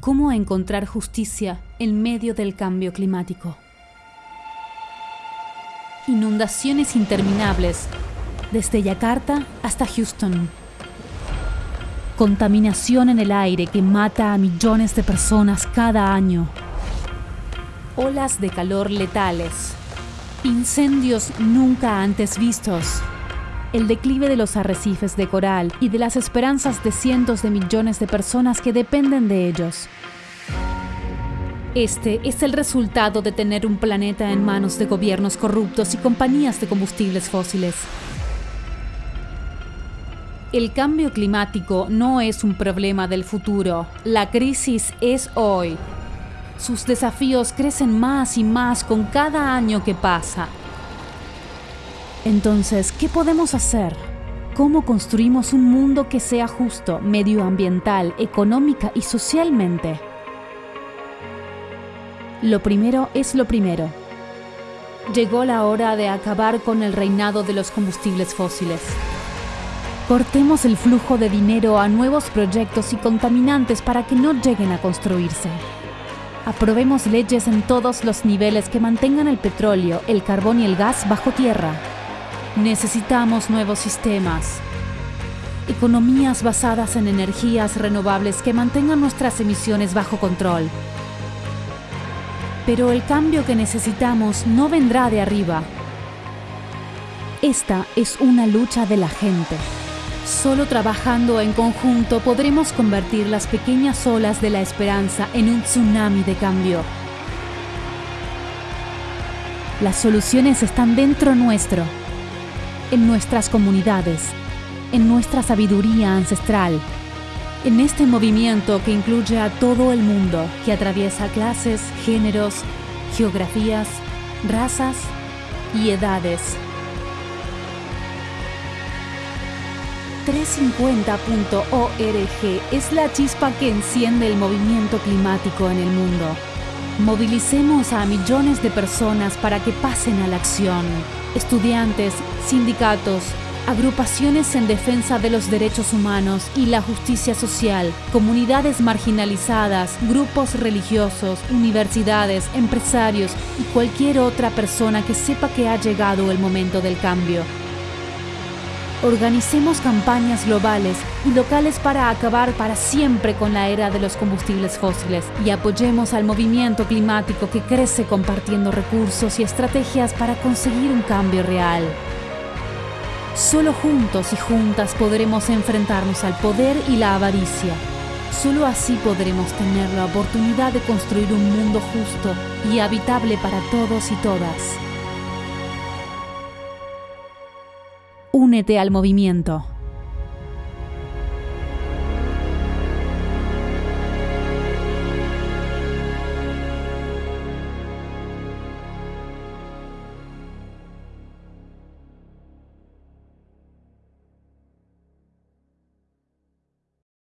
cómo encontrar justicia en medio del cambio climático. Inundaciones interminables, desde Yakarta hasta Houston. Contaminación en el aire que mata a millones de personas cada año. Olas de calor letales. Incendios nunca antes vistos. El declive de los arrecifes de coral y de las esperanzas de cientos de millones de personas que dependen de ellos. Este es el resultado de tener un planeta en manos de gobiernos corruptos y compañías de combustibles fósiles. El cambio climático no es un problema del futuro, la crisis es hoy. Sus desafíos crecen más y más con cada año que pasa. Entonces, ¿qué podemos hacer? ¿Cómo construimos un mundo que sea justo, medioambiental, económica y socialmente? Lo primero es lo primero. Llegó la hora de acabar con el reinado de los combustibles fósiles. Cortemos el flujo de dinero a nuevos proyectos y contaminantes para que no lleguen a construirse. Aprobemos leyes en todos los niveles que mantengan el petróleo, el carbón y el gas bajo tierra. Necesitamos nuevos sistemas. Economías basadas en energías renovables que mantengan nuestras emisiones bajo control pero el cambio que necesitamos no vendrá de arriba. Esta es una lucha de la gente. Solo trabajando en conjunto podremos convertir las pequeñas olas de la esperanza en un tsunami de cambio. Las soluciones están dentro nuestro, en nuestras comunidades, en nuestra sabiduría ancestral, en este movimiento que incluye a todo el mundo, que atraviesa clases, géneros, geografías, razas y edades. 350.org es la chispa que enciende el movimiento climático en el mundo. Movilicemos a millones de personas para que pasen a la acción. Estudiantes, sindicatos, agrupaciones en defensa de los derechos humanos y la justicia social, comunidades marginalizadas, grupos religiosos, universidades, empresarios y cualquier otra persona que sepa que ha llegado el momento del cambio. Organicemos campañas globales y locales para acabar para siempre con la era de los combustibles fósiles y apoyemos al movimiento climático que crece compartiendo recursos y estrategias para conseguir un cambio real. Solo juntos y juntas podremos enfrentarnos al poder y la avaricia. Solo así podremos tener la oportunidad de construir un mundo justo y habitable para todos y todas. Únete al movimiento.